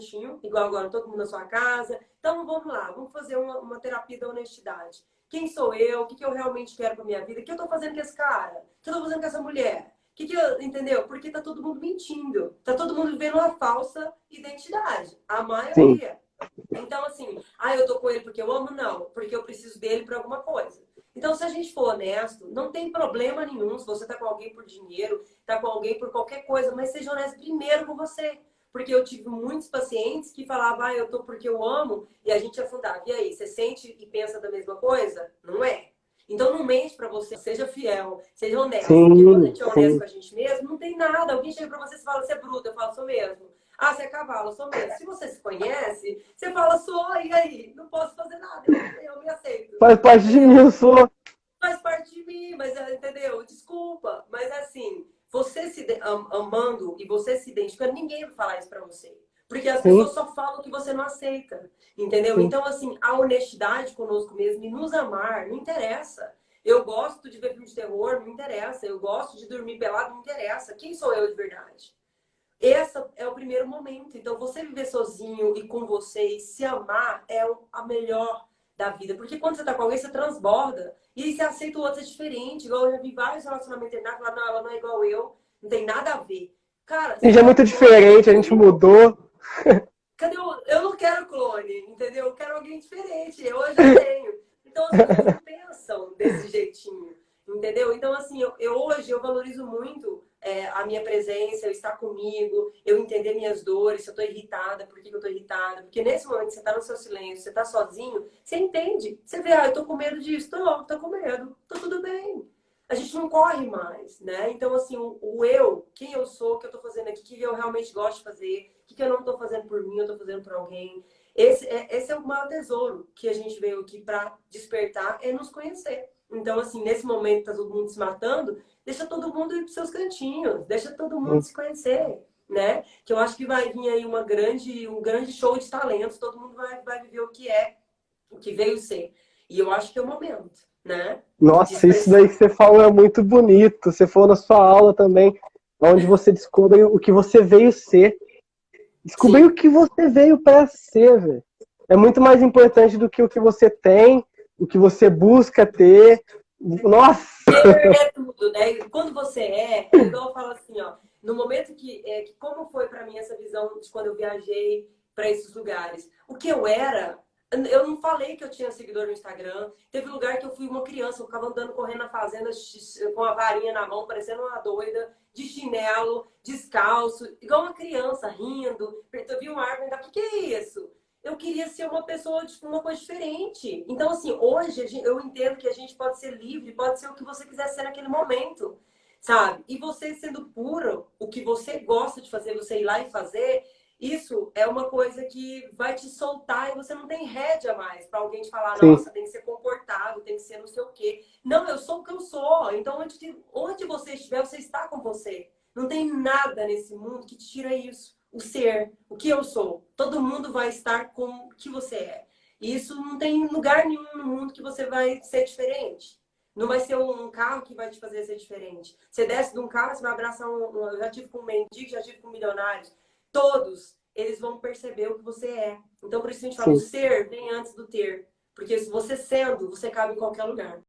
cantinho, igual agora todo mundo na sua casa. Então vamos lá, vamos fazer uma, uma terapia da honestidade. Quem sou eu? O que, que eu realmente quero para minha vida? O que eu tô fazendo com esse cara? O que eu tô fazendo com essa mulher? O que, que eu, entendeu? Porque tá todo mundo mentindo. Tá todo mundo vivendo uma falsa identidade. A maioria. Sim. Então, assim, ah, eu tô com ele porque eu amo? Não, porque eu preciso dele para alguma coisa. Então, se a gente for honesto, não tem problema nenhum se você tá com alguém por dinheiro, tá com alguém por qualquer coisa, mas seja honesto primeiro com você. Porque eu tive muitos pacientes que falavam, ah, eu tô porque eu amo, e a gente afundava. E aí, você sente e pensa da mesma coisa? Não é. Então não mente pra você, seja fiel, seja honesto. Sim, porque quando a gente é honesto sim. com a gente mesmo, não tem nada. Alguém chega pra você e fala, você é bruta, eu falo, sou mesmo. Ah, você é cavalo, sou mesmo. Se você se conhece, você fala, sou, e aí? Não posso fazer nada, eu, eu me aceito. Faz parte de mim, eu sou. Faz parte de mim, mas entendeu? Desculpa. Mas assim, você se amando e você se identificando, ninguém vai falar isso pra você. Porque as Sim. pessoas só falam que você não aceita. Entendeu? Sim. Então, assim, a honestidade conosco mesmo e nos amar, não interessa. Eu gosto de ver filme de terror, não interessa. Eu gosto de dormir pelado, não interessa. Quem sou eu de verdade? Esse é o primeiro momento. Então, você viver sozinho e com você e se amar é a melhor da vida. Porque quando você tá com alguém, você transborda. E aí você aceita o outro é diferente. Igual eu já vi vários relacionamentos terminados, falar, não, ela não é igual eu, não tem nada a ver. Cara, a gente é muito diferente, a gente mudou. Cadê o... Eu não quero clone, entendeu? Eu quero alguém diferente, eu já tenho. Então as pessoas não pensam desse jeitinho, entendeu? Então, assim, eu, eu hoje eu valorizo muito é, a minha presença, eu estar comigo, eu entender minhas dores, se eu tô irritada, por que eu tô irritada. Porque nesse momento que você tá no seu silêncio, você tá sozinho, você entende. Você vê, ah, eu tô com medo disso. Tô, tô com medo. Tô tudo bem. A gente não corre mais, né? Então, assim, o, eu, quem eu sou, o que eu tô fazendo aqui, o que eu realmente gosto de fazer, o que eu não tô fazendo por mim, eu tô fazendo por alguém. Esse é, esse é o maior tesouro que a gente veio aqui para despertar, é nos conhecer. Então, assim, nesse momento tá todo mundo se matando, deixa todo mundo ir para seus cantinhos, deixa todo mundo se conhecer, né? Que eu acho que vai vir aí uma grande, um grande show de talentos, todo mundo vai, vai viver o que é, o que veio ser. E eu acho que é o momento, né? Nossa, isso daí que você falou é muito bonito. Você falou na sua aula também, onde você descobre o que você veio ser. Descobrir o que você veio para ser, velho. É muito mais importante do que o que você tem, o que você busca ter, nossa! É tudo, né? Quando você é, então eu falo assim, ó, no momento que, é, que como foi para mim essa visão de quando eu viajei para esses lugares, o que eu era, eu não falei que eu tinha seguidor no Instagram. Teve lugar que eu fui uma criança, eu ficava andando correndo na fazenda com a varinha na mão, parecendo uma doida, de chinelo, descalço, igual uma criança, rindo. Eu vi uma árvore, o que, é isso? eu queria ser uma pessoa de uma coisa diferente. Então, assim, hoje eu entendo que a gente pode ser livre, pode ser o que você quiser ser naquele momento, sabe? E você sendo puro, o que você gosta de fazer, você ir lá e fazer, isso é uma coisa que vai te soltar e você não tem rédea mais para alguém te falar, Sim. nossa, tem que ser comportado, tem que ser não sei o quê. Não, eu sou o que eu sou. Então, onde, onde você estiver, você está com você. Não tem nada nesse mundo que te tira isso o ser, o que eu sou. Todo mundo vai estar com o que você é. E isso não tem lugar nenhum no mundo que você vai ser diferente. Não vai ser um carro que vai te fazer ser diferente. Você desce de um carro, você vai abraçar um... Eu já tive com um mendigo, já tive com milionários. Todos, eles vão perceber o que você é. Então, por isso a gente fala, Sim. o ser vem antes do ter. Porque se você sendo, você cabe em qualquer lugar.